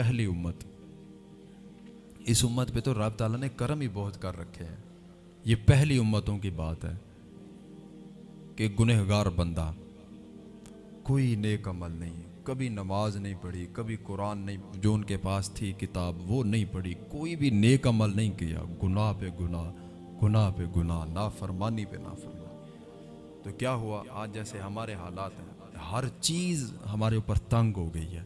پہلی امت۔ اس امت پہ تو رب تعالیٰ نے کرم ہی بہت کر رکھے ہیں۔ یہ پہلی امتوں کی بات ہے کہ گنہگار بندہ کوئی نیک عمل نہیں، کبھی نماز نہیں پڑھی، کبھی قرآن نہیں، جو ان کے پاس تھی، کتاب وہ نہیں پڑھی، کوئی بھی نیک عمل نہیں کیا۔ گناہ پہ گناہ گناہ پہ گناہ نا فرمانی پہ نا فرمانی تو کیا ہوا؟ آج جیسے ہمارے حالات ہیں، ہر چیز ہمارے اوپر تنگ ہو گئی ہے۔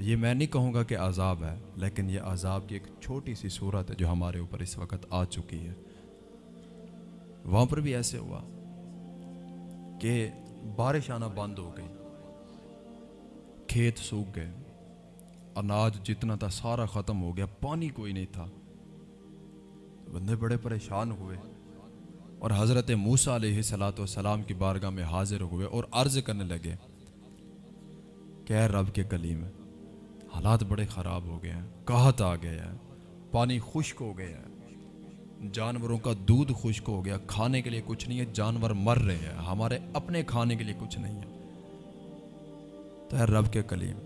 یہ میں نہیں کہوں گا کہ عذاب ہے، لیکن یہ عذاب کی ایک چھوٹی سی صورت ہے جو ہمارے اوپر اس وقت آ چکی ہے۔ وہاں پر بھی ایسے ہوا کہ بارش آنا بند ہو گئی، کھیت سوکھ گئے، اناج جتنا تھا سارا ختم ہو گیا، پانی کوئی نہیں تھا۔ بندے بڑے پریشان ہوئے اور حضرت موسیٰ علیہ صلاۃ والسلام کی بارگاہ میں حاضر ہوئے اور عرض کرنے لگے کہ رب کے کلیم حالات بڑے خراب ہو گئے ہیں کہت آ گیا ہے پانی خشک ہو گیا ہے جانوروں کا دودھ خشک ہو گیا، کھانے کے لیے کچھ نہیں ہے، جانور مر رہے ہیں۔ ہمارے اپنے کھانے کے لیے کچھ نہیں ہے۔ تو اے رب کے کلیم،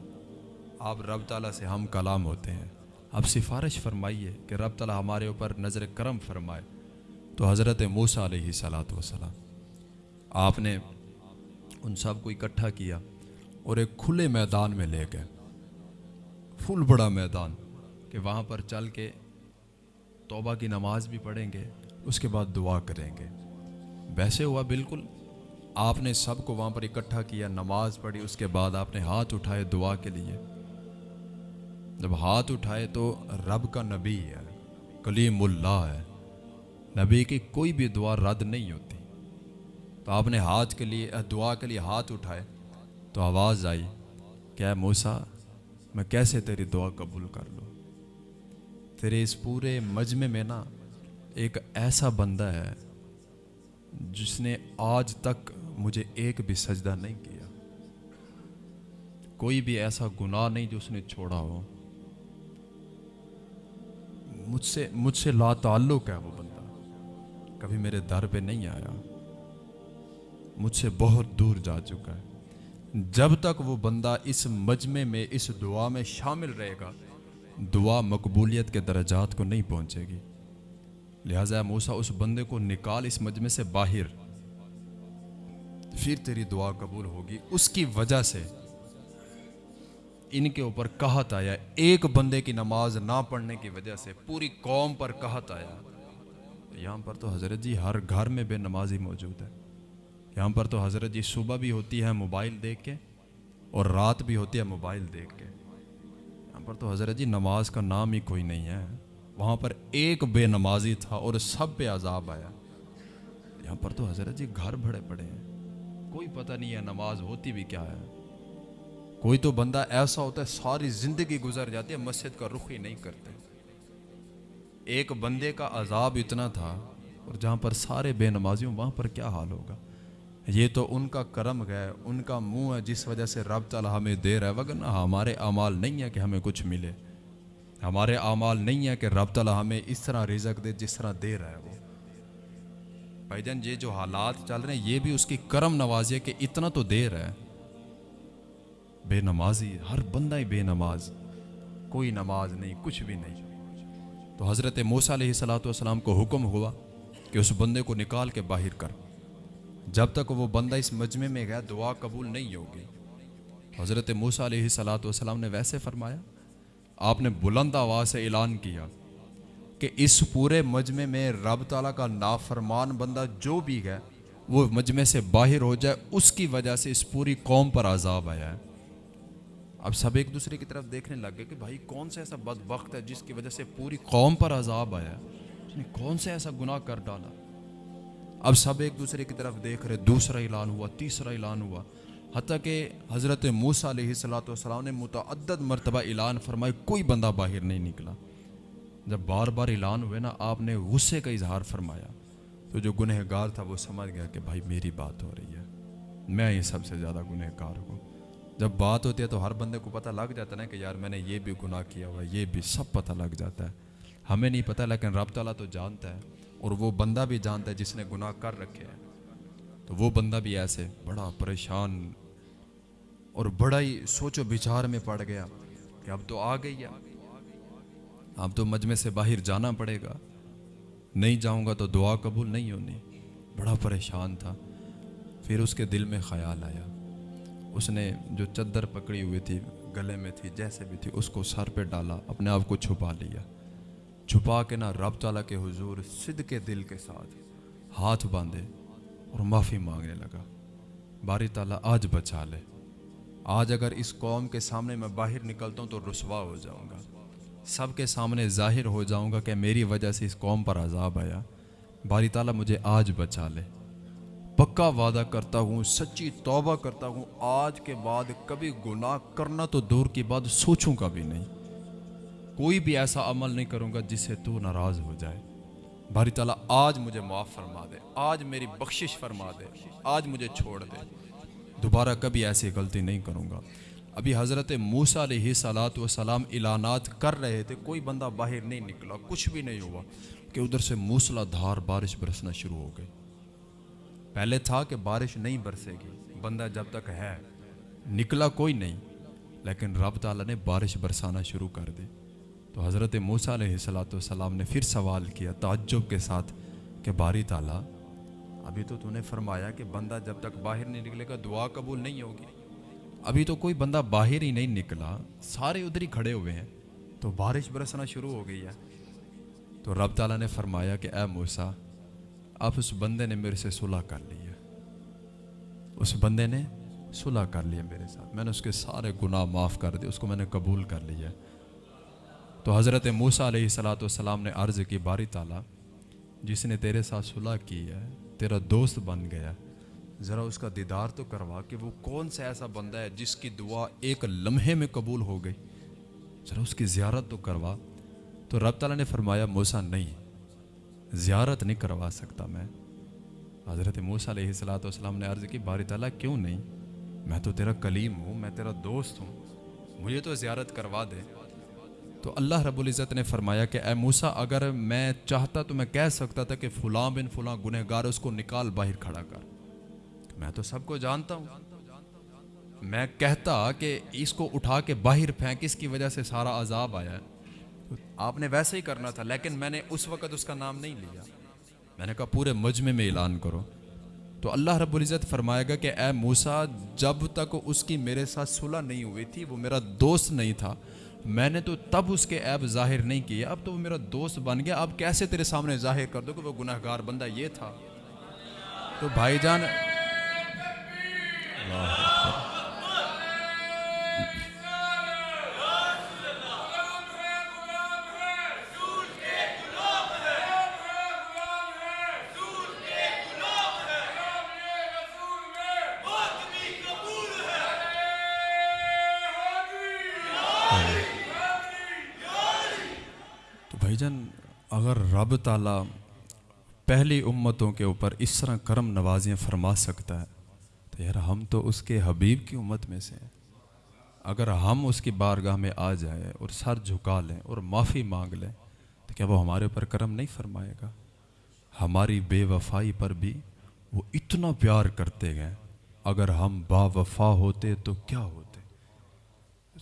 آپ رب تعالیٰ سے ہم کلام ہوتے ہیں۔ اب سفارش فرمائیے کہ رب تعالیٰ ہمارے اوپر نظر کرم فرمائے۔ تو حضرت موسیٰ علیہ صلاۃ وسلام آپ نے ان سب کو اکٹھا کیا اور ایک کھلے میدان میں لے گئے۔ فل بڑا میدان کہ وہاں پر چل کے توبہ کی نماز بھی پڑھیں گے، اس کے بعد دعا کریں گے۔ ویسے ہوا بالکل، آپ نے سب کو وہاں پر اکٹھا کیا، نماز پڑھی، اس کے بعد آپ نے ہاتھ اٹھائے دعا کے لیے۔ جب ہاتھ اٹھائے تو رب کا نبی ہے، کلیم اللہ ہے۔ نبی کی کوئی بھی دعا رد نہیں ہوتی۔ تو آپ نے ہاتھ کے لیے، دعا کے لیے ہاتھ اٹھائے تو آواز آئی کہ اے موسیٰ میں کیسے تیری دعا قبول کر لوں؟ تیرے اس پورے مجمع میں نا ایک ایسا بندہ ہے جس نے آج تک مجھے ایک بھی سجدہ نہیں کیا۔ کوئی بھی ایسا گناہ نہیں جو اس نے چھوڑا ہو۔ مجھ سے مجھ سے لا تعلق ہے وہ بندہ۔ کبھی میرے در پہ نہیں آیا۔ مجھ سے بہت دور جا چکا ہے۔ جب تک وہ بندہ اس مجمع میں، اس دعا میں شامل رہے گا، دعا مقبولیت کے درجات کو نہیں پہنچے گی۔ لہٰذا موسا اس بندے کو نکال اس مجمع سے باہر۔ پھر تیری دعا قبول ہوگی۔ اس کی وجہ سے ان کے اوپر کہت آیا۔ ایک بندے کی نماز نہ پڑھنے کی وجہ سے پوری قوم پر کہت آیا۔ یہاں پر تو حضرت جی ہر گھر میں بے نمازی موجود ہے۔ یہاں پر تو حضرت جی صبح بھی ہوتی ہے موبائل دیکھ کے اور رات بھی ہوتی ہے موبائل دیکھ کے۔ یہاں پر تو حضرت جی نماز کا نام ہی کوئی نہیں ہے۔ وہاں پر ایک بے نمازی تھا اور سب پہ عذاب آیا۔ یہاں پر تو حضرت جی گھر بھڑے پڑے ہیں۔ کوئی پتہ نہیں ہے نماز ہوتی بھی کیا ہے۔ کوئی تو بندہ ایسا ہوتا ہے ساری زندگی گزر جاتی ہے، مسجد کا رخ ہی نہیں کرتے۔ ایک بندے کا عذاب اتنا تھا اور جہاں پر سارے بے نمازیوں وہاں پر کیا حال ہوگا؟ یہ تو ان کا کرم گئے ان کا منہ ہے جس وجہ سے رب تعالیٰ ہمیں دے رہا ہے۔ وگرنہ ہمارے اعمال نہیں ہے کہ ہمیں کچھ ملے۔ ہمارے اعمال نہیں ہے کہ رب تعالیٰ ہمیں اس طرح رزق دے جس طرح دے رہا ہے وہ۔ بھائی جان، یہ جو حالات چل رہے ہیں، یہ بھی اس کی کرم نوازی ہے کہ اتنا تو دے رہا ہے۔ بے نمازی، ہر بندہ ہی بے نماز۔ کوئی نماز نہیں، کچھ بھی نہیں۔ تو حضرت موسیٰ علیہ صلاۃ والسلام کو حکم ہوا کہ اس بندے کو نکال کے باہر کر۔ جب تک وہ بندہ اس مجمع میں گیا دعا قبول نہیں ہوگی۔ حضرت موسیٰ علیہ صلاۃ والسلام نے ویسے فرمایا، آپ نے بلند آواز سے اعلان کیا کہ اس پورے مجمع میں رب تعالیٰ کا نافرمان بندہ جو بھی ہے، وہ مجمع سے باہر ہو جائے، اس کی وجہ سے اس پوری قوم پر عذاب آیا ہے۔ اب سب ایک دوسرے کی طرف دیکھنے لگ گئے کہ بھائی، کون سا ایسا بد وقت ہے جس کی وجہ سے پوری قوم پر عذاب آیا ہے؟ اس نے کون سا ایسا گناہ کر ڈالا؟ اب سب ایک دوسرے کی طرف دیکھ رہے، دوسرا اعلان ہوا، تیسرا اعلان ہوا۔ حتیٰ کہ حضرت موسیٰ علیہ صلاۃ والسلام نے متعدد مرتبہ اعلان فرمائے کوئی بندہ باہر نہیں نکلا۔ جب بار بار اعلان ہوئے نا، آپ نے غصے کا اظہار فرمایا۔ تو جو گنہ گار تھا، وہ سمجھ گیا کہ بھائی میری بات ہو رہی ہے۔ میں یہ سب سے زیادہ گنہ گار ہوں۔ جب بات ہوتی ہے تو ہر بندے کو پتہ لگ جاتا ہے نا کہ یار، میں نے یہ بھی گناہ کیا ہوا، یہ بھی سب پتہ لگ جاتا ہے۔ ہمیں نہیں پتہ، لیکن رب تعالیٰ تو جانتا ہے۔ اور وہ بندہ بھی جانتا ہے جس نے گناہ کر رکھے ہیں۔ تو وہ بندہ بھی ایسے بڑا پریشان اور بڑا ہی سوچ و بچار میں پڑ گیا کہ اب تو آ گئی ہے۔ اب تو مجمع سے باہر جانا پڑے گا۔ نہیں جاؤں گا تو دعا قبول نہیں ہونی۔ بڑا پریشان تھا۔ پھر اس کے دل میں خیال آیا۔ اس نے جو چدر پکڑی ہوئی تھی، گلے میں تھی، جیسے بھی تھی، اس کو سر پہ ڈالا، اپنے آپ کو چھپا لیا۔ چھپا کے نہ رب تعالیٰ کے حضور صد کے دل کے ساتھ ہاتھ باندھے اور معافی مانگنے لگا۔ باری تعالیٰ آج بچا لے۔ آج اگر اس قوم کے سامنے میں باہر نکلتا ہوں تو رسوا ہو جاؤں گا۔ سب کے سامنے ظاہر ہو جاؤں گا کہ میری وجہ سے اس قوم پر عذاب آیا۔ باری تعالیٰ مجھے آج بچا لے۔ پکا وعدہ کرتا ہوں، سچی توبہ کرتا ہوں۔ آج کے بعد کبھی گناہ کرنا تو دور کی بات سوچوں کا بھی نہیں۔ کوئی بھی ایسا عمل نہیں کروں گا جس سے تو ناراض ہو جائے۔ باری تعالیٰ، آج مجھے معاف فرما دے۔ آج میری بخشش فرما دے۔ آج مجھے چھوڑ دے۔ دوبارہ کبھی ایسی غلطی نہیں کروں گا۔ ابھی حضرت موسیٰ علیہ سلاد و سلام اعلانات کر رہے تھے، کوئی بندہ باہر نہیں نکلا، کچھ بھی نہیں ہوا کہ ادھر سے موسلا دھار بارش برسنا شروع ہو گئی۔ پہلے تھا کہ بارش نہیں برسے گی، بندہ جب تک ہے، نکلا کوئی نہیں، لیکن رب تعالیٰ نے بارش برسانا شروع کر دی۔ تو حضرت موسیٰ علیہ صلاۃ والسلام نے پھر سوال کیا تعجب کے ساتھ کہ باری تعالیٰ، ابھی تو تو نے فرمایا کہ بندہ جب تک باہر نہیں نکلے گا دعا قبول نہیں ہوگی۔ ابھی تو کوئی بندہ باہر ہی نہیں نکلا، سارے ادھر ہی کھڑے ہوئے ہیں، تو بارش برسنا شروع ہو گئی ہے۔ تو رب تعالیٰ نے فرمایا کہ اے موسا اب اس بندے نے میرے سے صلح کر لی ہے۔ اس بندے نے صلح کر لیا میرے ساتھ۔ میں نے اس کے سارے گناہ معاف کر دیے، اس کو میں نے قبول کر لیا۔ تو حضرت موسا علیہ صلاۃ والسلام نے عرض کی، باری تعالیٰ، جس نے تیرے ساتھ صلح کی ہے، تیرا دوست بن گیا، ذرا اس کا دیدار تو کروا کہ وہ کون سا ایسا بندہ ہے جس کی دعا ایک لمحے میں قبول ہو گئی۔ ذرا اس کی زیارت تو کروا۔ تو رب تعالیٰ نے فرمایا موسا نہیں، زیارت نہیں کروا سکتا میں۔ حضرت موسیٰ علیہ السلاۃ والسلام نے عرض کی، باری تعالیٰ، کیوں نہیں؟ میں تو تیرا کلیم ہوں، میں تیرا دوست ہوں، مجھے تو زیارت کروا دے۔ تو اللہ رب العزت نے فرمایا کہ اے موسا اگر میں چاہتا تو میں کہہ سکتا تھا کہ فلاں بن فلاں گنہ گار اس کو نکال باہر کھڑا کر۔ میں تو سب کو جانتا ہوں۔ میں کہتا کہ اس کو اٹھا کے باہر پھینک، اس کی وجہ سے سارا عذاب آیا ہے۔ آپ نے ویسے ہی کرنا تھا، لیکن میں نے اس وقت اس کا نام نہیں لیا۔ میں نے کہا پورے مجمع میں اعلان کرو۔ تو اللہ رب العزت فرمائے گا کہ اے موسا جب تک اس کی میرے ساتھ صلح نہیں ہوئی تھی، وہ میرا دوست نہیں تھا میں نے تو تب اس کے عیب ظاہر نہیں کیے، اب تو وہ میرا دوست بن گیا، اب کیسے تیرے سامنے ظاہر کر دو کہ وہ گناہ گار بندہ یہ تھا۔ تو بھائی جان تو بھائی جان اگر رب تعالیٰ پہلی امتوں کے اوپر اس طرح کرم نوازیاں فرما سکتا ہے، تو یار ہم تو اس کے حبیب کی امت میں سے ہیں۔ اگر ہم اس کی بارگاہ میں آ جائیں اور سر جھکا لیں اور معافی مانگ لیں، تو کیا وہ ہمارے اوپر کرم نہیں فرمائے گا؟ ہماری بے وفائی پر بھی وہ اتنا پیار کرتے گئے اگر ہم با وفا ہوتے تو کیا ہوتے؟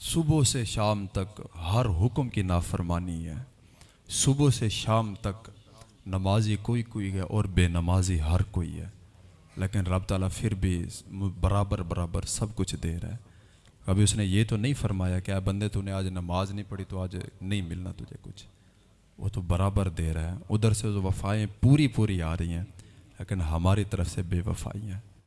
صبح سے شام تک ہر حکم کی نافرمانی ہے۔ صبح سے شام تک نمازی کوئی کوئی ہے اور بے نمازی ہر کوئی ہے۔ لیکن رب تعالیٰ پھر بھی برابر برابر سب کچھ دے رہا ہے۔ کبھی اس نے یہ تو نہیں فرمایا کہ بندے تو نے آج نماز نہیں پڑھی تو آج نہیں ملنا تجھے کچھ۔ وہ تو برابر دے رہا ہے۔ ادھر سے وفائیں پوری پوری آ رہی ہیں، لیکن ہماری طرف سے بے وفائی ہیں۔